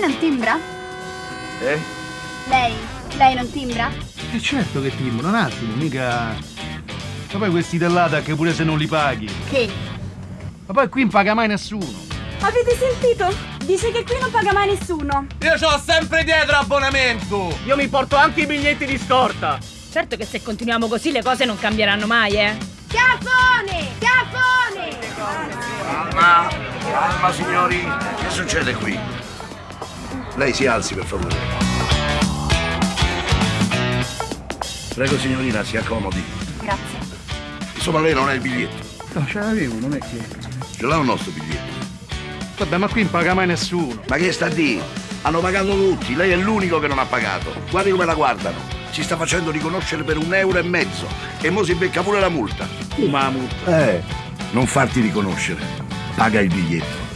Lei non timbra? Eh? Lei, lei non timbra? Eh certo che timbro, un attimo, mica... Ma poi questi dell'ADA che pure se non li paghi. Che? Ma poi qui non paga mai nessuno. Avete sentito? Dice che qui non paga mai nessuno. Io ho sempre dietro abbonamento. Io mi porto anche i biglietti di scorta. Certo che se continuiamo così le cose non cambieranno mai, eh. Chiappone! Chiappone! Calma, calma signori, che succede qui? Lei si alzi per favore. Prego signorina, si accomodi. Grazie. Insomma lei non ha il biglietto. No, ce l'avevo, non è che... Ce l'ha un nostro biglietto. Vabbè, ma qui non paga mai nessuno. Ma che sta a dire? Hanno pagato tutti, lei è l'unico che non ha pagato. Guardi come la guardano. Si sta facendo riconoscere per un euro e mezzo. E mo si becca pure la multa. Uh, ma la multa. Eh, non farti riconoscere. Paga il biglietto.